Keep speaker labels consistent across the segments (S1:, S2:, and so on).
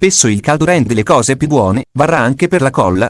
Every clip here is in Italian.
S1: spesso il caldo rende le cose più buone, varrà anche per la colla?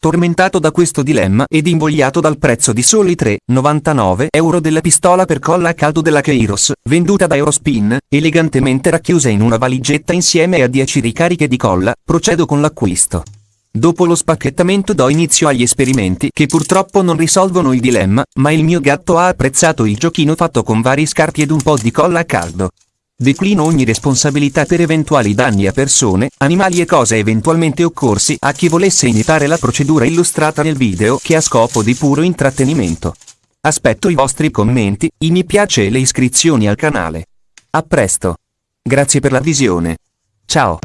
S1: Tormentato da questo dilemma ed invogliato dal prezzo di soli 3,99 euro della pistola per colla a caldo della Kairos, venduta da Eurospin, elegantemente racchiusa in una valigetta insieme a 10 ricariche di colla, procedo con l'acquisto. Dopo lo spacchettamento do inizio agli esperimenti che purtroppo non risolvono il dilemma, ma il mio gatto ha apprezzato il giochino fatto con vari scarti ed un po' di colla a caldo. Declino ogni responsabilità per eventuali danni a persone, animali e cose eventualmente occorsi a chi volesse imitare la procedura illustrata nel video che ha scopo di puro intrattenimento. Aspetto i vostri commenti, i mi piace e le iscrizioni al canale. A presto. Grazie per la visione. Ciao.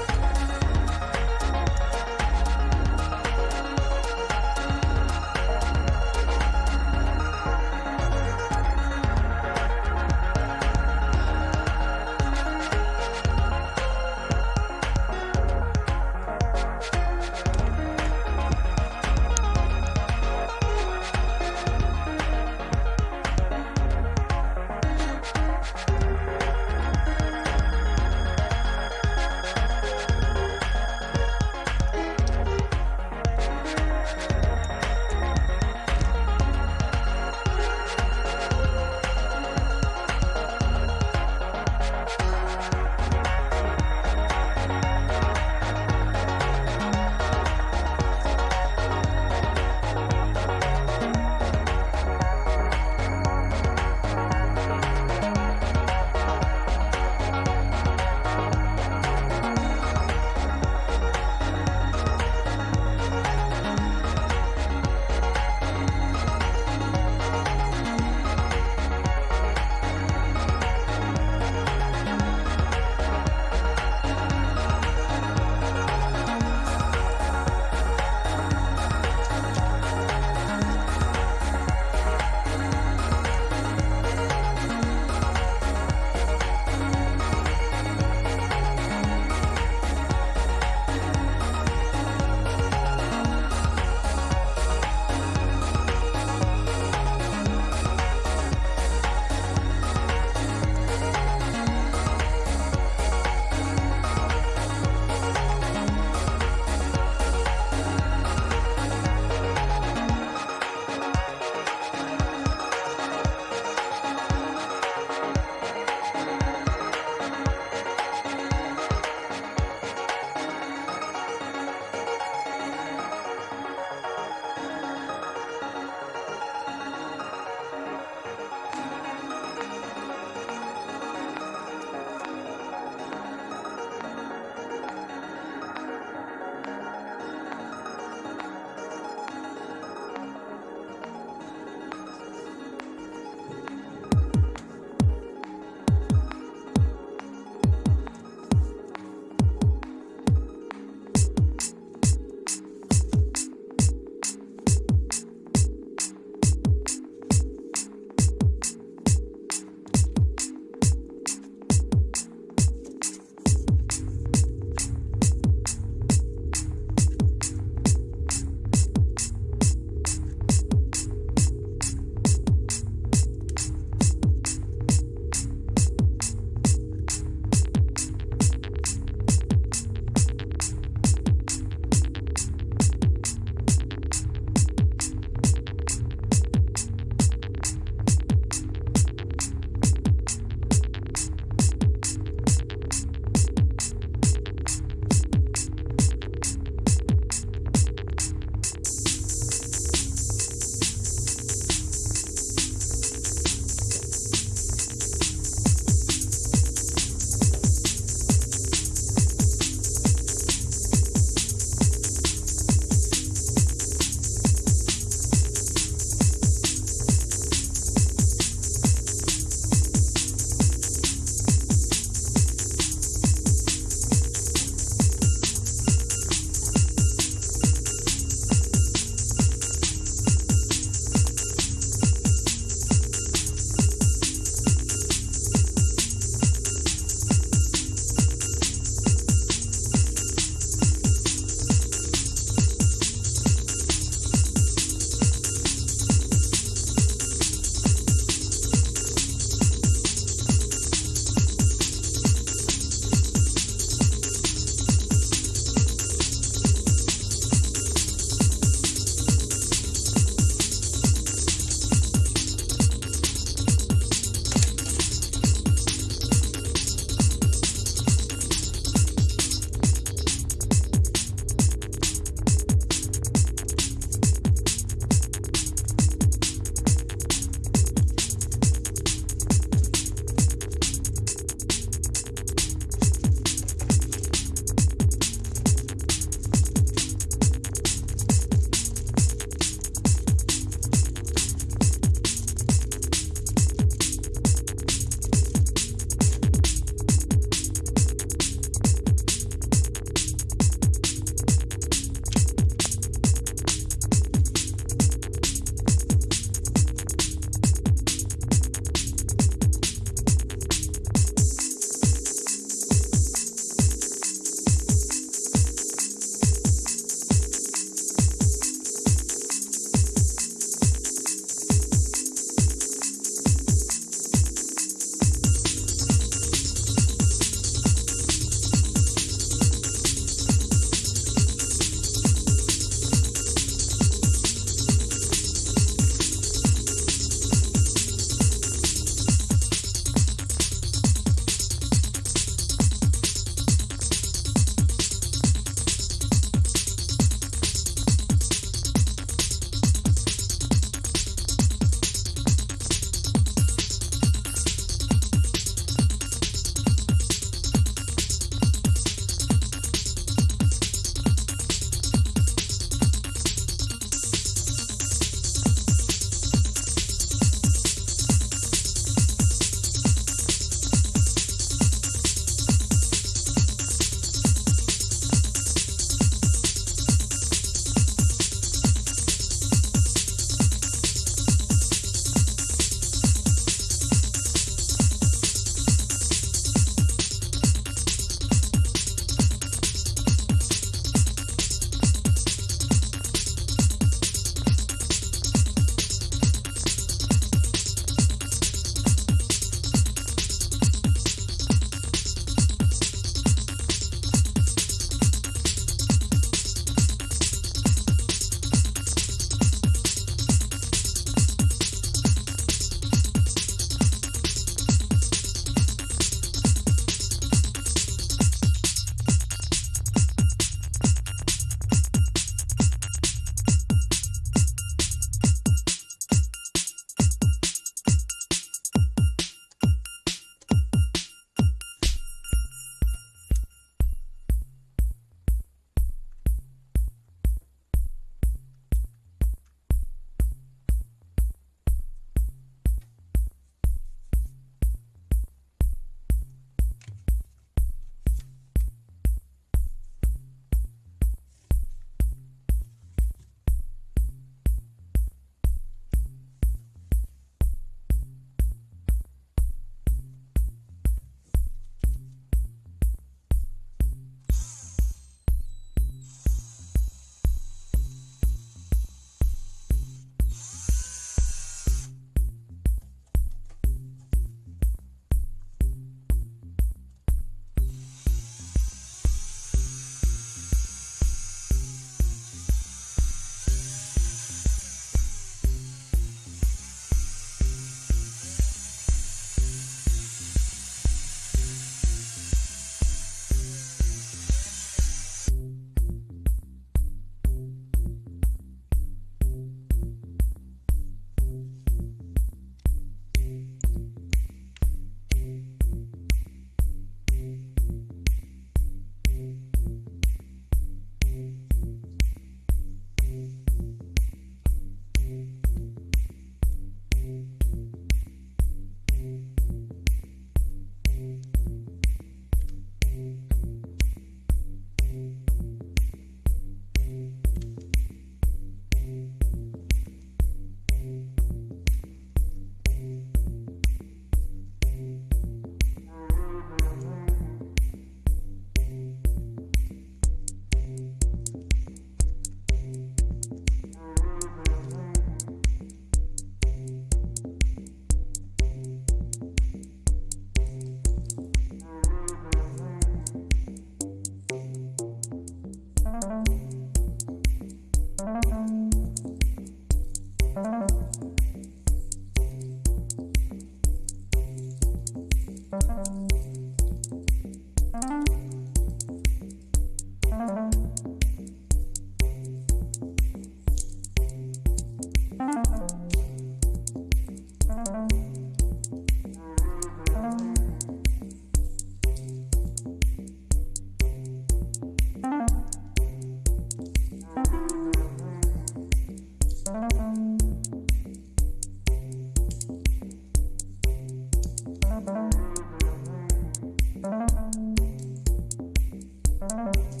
S1: Bye.